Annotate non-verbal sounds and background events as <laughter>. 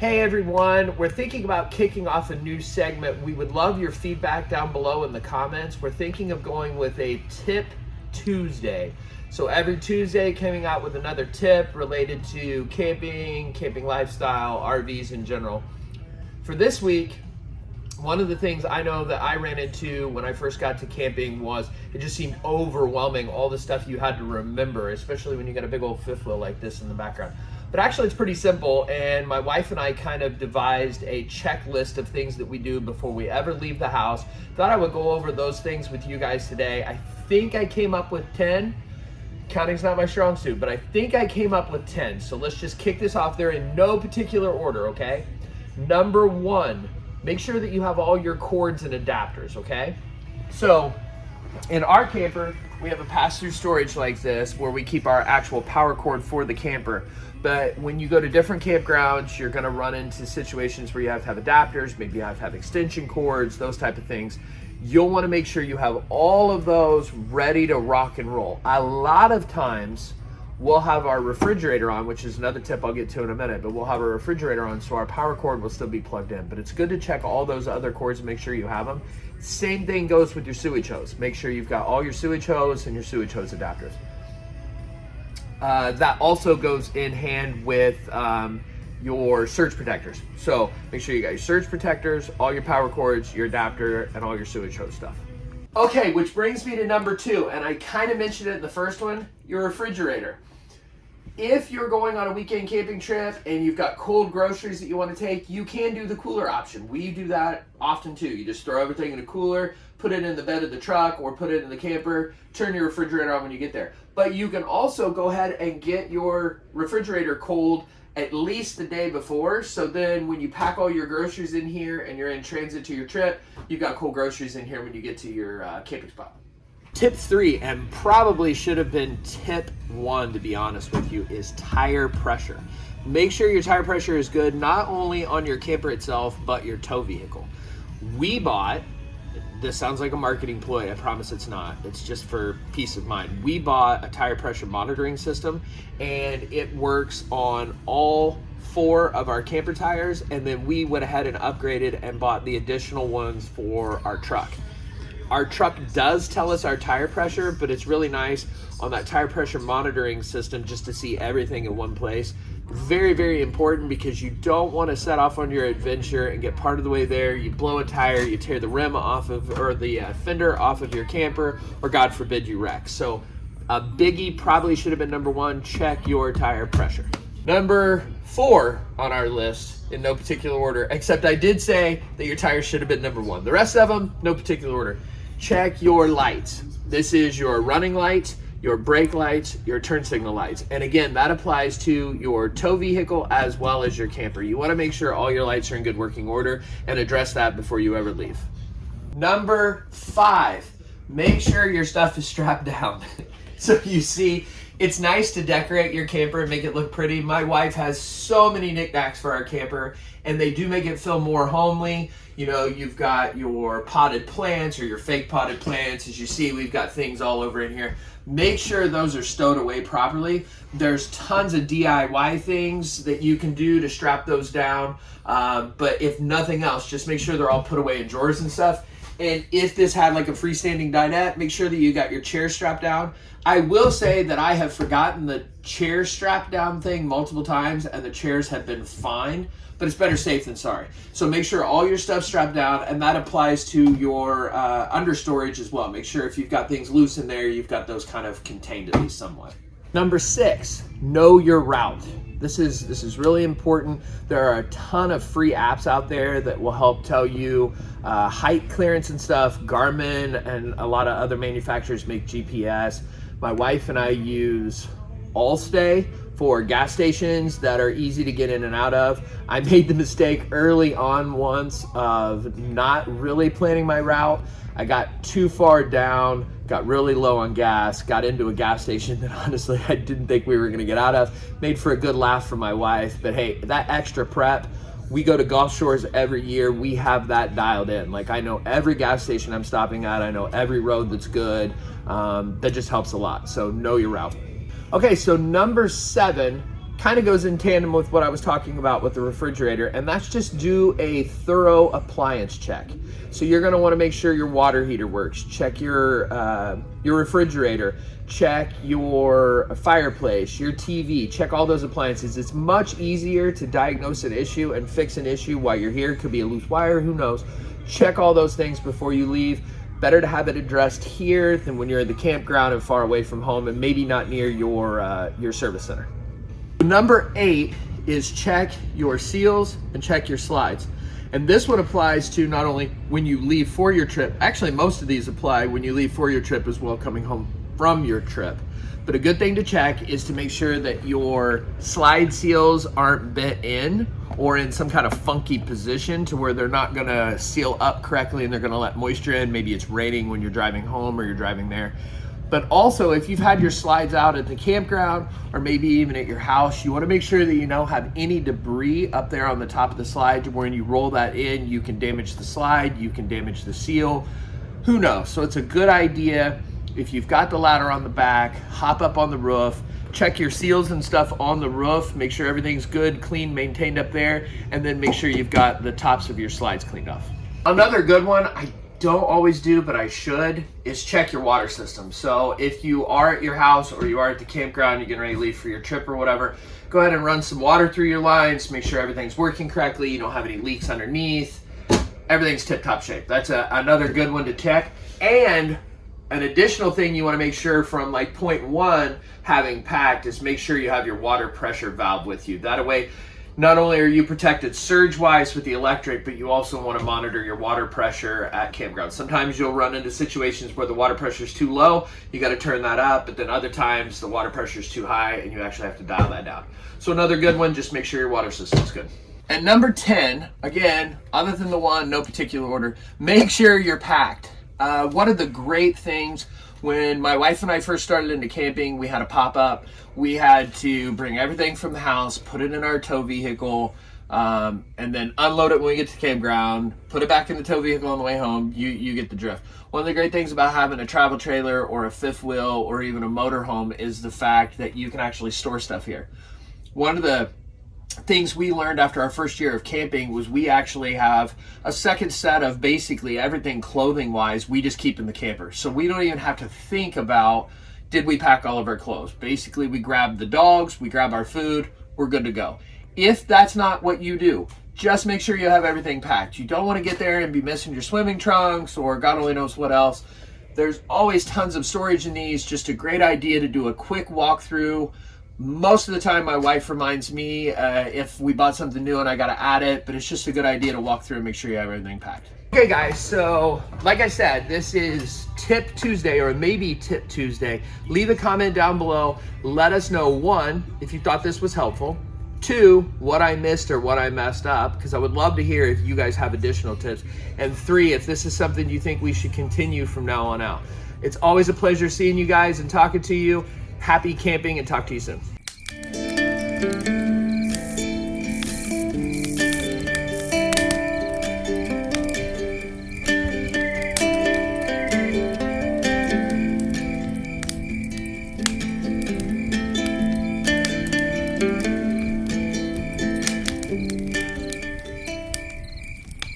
Hey everyone, we're thinking about kicking off a new segment. We would love your feedback down below in the comments. We're thinking of going with a tip Tuesday. So every Tuesday coming out with another tip related to camping, camping lifestyle, RVs in general. For this week, one of the things I know that I ran into when I first got to camping was it just seemed overwhelming, all the stuff you had to remember, especially when you got a big old fifth wheel like this in the background. But actually it's pretty simple and my wife and I kind of devised a checklist of things that we do before we ever leave the house. Thought I would go over those things with you guys today. I think I came up with 10. Counting's not my strong suit, but I think I came up with 10. So let's just kick this off there in no particular order, okay? Number one, make sure that you have all your cords and adapters, okay? So in our camper, we have a pass-through storage like this where we keep our actual power cord for the camper. But when you go to different campgrounds, you're gonna run into situations where you have to have adapters, maybe you have to have extension cords, those type of things. You'll wanna make sure you have all of those ready to rock and roll. A lot of times, we'll have our refrigerator on, which is another tip I'll get to in a minute, but we'll have our refrigerator on so our power cord will still be plugged in. But it's good to check all those other cords and make sure you have them. Same thing goes with your sewage hose. Make sure you've got all your sewage hose and your sewage hose adapters. Uh, that also goes in hand with um, your surge protectors. So make sure you got your surge protectors, all your power cords, your adapter, and all your sewage hose stuff. Okay, which brings me to number two, and I kind of mentioned it in the first one, your refrigerator if you're going on a weekend camping trip and you've got cold groceries that you want to take, you can do the cooler option. We do that often too. You just throw everything in a cooler, put it in the bed of the truck or put it in the camper, turn your refrigerator on when you get there. But you can also go ahead and get your refrigerator cold at least the day before. So then when you pack all your groceries in here and you're in transit to your trip, you've got cool groceries in here when you get to your uh, camping spot. Tip three, and probably should have been tip one to be honest with you, is tire pressure. Make sure your tire pressure is good not only on your camper itself, but your tow vehicle. We bought, this sounds like a marketing ploy, I promise it's not. It's just for peace of mind. We bought a tire pressure monitoring system and it works on all four of our camper tires and then we went ahead and upgraded and bought the additional ones for our truck. Our truck does tell us our tire pressure, but it's really nice on that tire pressure monitoring system just to see everything in one place. Very, very important because you don't want to set off on your adventure and get part of the way there. You blow a tire, you tear the rim off of, or the uh, fender off of your camper, or God forbid you wreck. So a biggie probably should have been number one, check your tire pressure. Number four on our list in no particular order, except I did say that your tires should have been number one. The rest of them, no particular order check your lights. This is your running lights, your brake lights, your turn signal lights. And again, that applies to your tow vehicle as well as your camper. You wanna make sure all your lights are in good working order and address that before you ever leave. Number five, make sure your stuff is strapped <laughs> down. so you see, it's nice to decorate your camper and make it look pretty. My wife has so many knickknacks for our camper and they do make it feel more homely. You know, you've got your potted plants or your fake potted plants. As you see, we've got things all over in here. Make sure those are stowed away properly. There's tons of DIY things that you can do to strap those down. Um, but if nothing else, just make sure they're all put away in drawers and stuff. And if this had like a freestanding dinette, make sure that you got your chair strapped down. I will say that I have forgotten the chair strap down thing multiple times and the chairs have been fine but it's better safe than sorry. So make sure all your stuff's strapped down, and that applies to your uh, under storage as well. Make sure if you've got things loose in there, you've got those kind of contained at least somewhat. Number six, know your route. This is this is really important. There are a ton of free apps out there that will help tell you uh, height clearance and stuff. Garmin and a lot of other manufacturers make GPS. My wife and I use Allstay for gas stations that are easy to get in and out of. I made the mistake early on once of not really planning my route. I got too far down, got really low on gas, got into a gas station <laughs> that honestly I didn't think we were gonna get out of. Made for a good laugh for my wife, but hey, that extra prep, we go to Gulf Shores every year. We have that dialed in. Like I know every gas station I'm stopping at. I know every road that's good. Um, that just helps a lot. So know your route. Okay, so number seven, kind of goes in tandem with what I was talking about with the refrigerator, and that's just do a thorough appliance check. So you're gonna wanna make sure your water heater works, check your, uh, your refrigerator, check your fireplace, your TV, check all those appliances. It's much easier to diagnose an issue and fix an issue while you're here. It could be a loose wire, who knows. Check all those things before you leave. Better to have it addressed here than when you're at the campground and far away from home and maybe not near your, uh, your service center. Number eight is check your seals and check your slides. And this one applies to not only when you leave for your trip, actually most of these apply when you leave for your trip as well coming home from your trip. But a good thing to check is to make sure that your slide seals aren't bent in or in some kind of funky position to where they're not gonna seal up correctly and they're gonna let moisture in. Maybe it's raining when you're driving home or you're driving there. But also if you've had your slides out at the campground or maybe even at your house, you wanna make sure that you don't have any debris up there on the top of the slide when you roll that in, you can damage the slide, you can damage the seal, who knows? So it's a good idea if you've got the ladder on the back, hop up on the roof, check your seals and stuff on the roof, make sure everything's good, clean, maintained up there, and then make sure you've got the tops of your slides cleaned off. Another good one, I don't always do, but I should, is check your water system. So if you are at your house or you are at the campground, you're getting ready to leave for your trip or whatever, go ahead and run some water through your lines, make sure everything's working correctly, you don't have any leaks underneath, everything's tip-top shape. That's a, another good one to check. And an additional thing you want to make sure from like point one having packed is make sure you have your water pressure valve with you. That way, not only are you protected surge wise with the electric, but you also want to monitor your water pressure at campground. Sometimes you'll run into situations where the water pressure is too low, you got to turn that up, but then other times the water pressure is too high and you actually have to dial that down. So another good one, just make sure your water system's good. And number 10, again, other than the one, no particular order, make sure you're packed. Uh, one of the great things when my wife and I first started into camping, we had a pop up. We had to bring everything from the house, put it in our tow vehicle, um, and then unload it when we get to the campground, put it back in the tow vehicle on the way home. You, you get the drift. One of the great things about having a travel trailer or a fifth wheel or even a motorhome is the fact that you can actually store stuff here. One of the things we learned after our first year of camping was we actually have a second set of basically everything clothing wise we just keep in the camper. So we don't even have to think about did we pack all of our clothes? Basically we grab the dogs we grab our food we're good to go. If that's not what you do just make sure you have everything packed. You don't want to get there and be missing your swimming trunks or god only knows what else. There's always tons of storage in these just a great idea to do a quick walkthrough most of the time, my wife reminds me uh, if we bought something new and I got to add it, but it's just a good idea to walk through and make sure you have everything packed. Okay guys, so like I said, this is Tip Tuesday or maybe Tip Tuesday. Leave a comment down below. Let us know, one, if you thought this was helpful. Two, what I missed or what I messed up, because I would love to hear if you guys have additional tips. And three, if this is something you think we should continue from now on out. It's always a pleasure seeing you guys and talking to you. Happy camping and talk to you soon.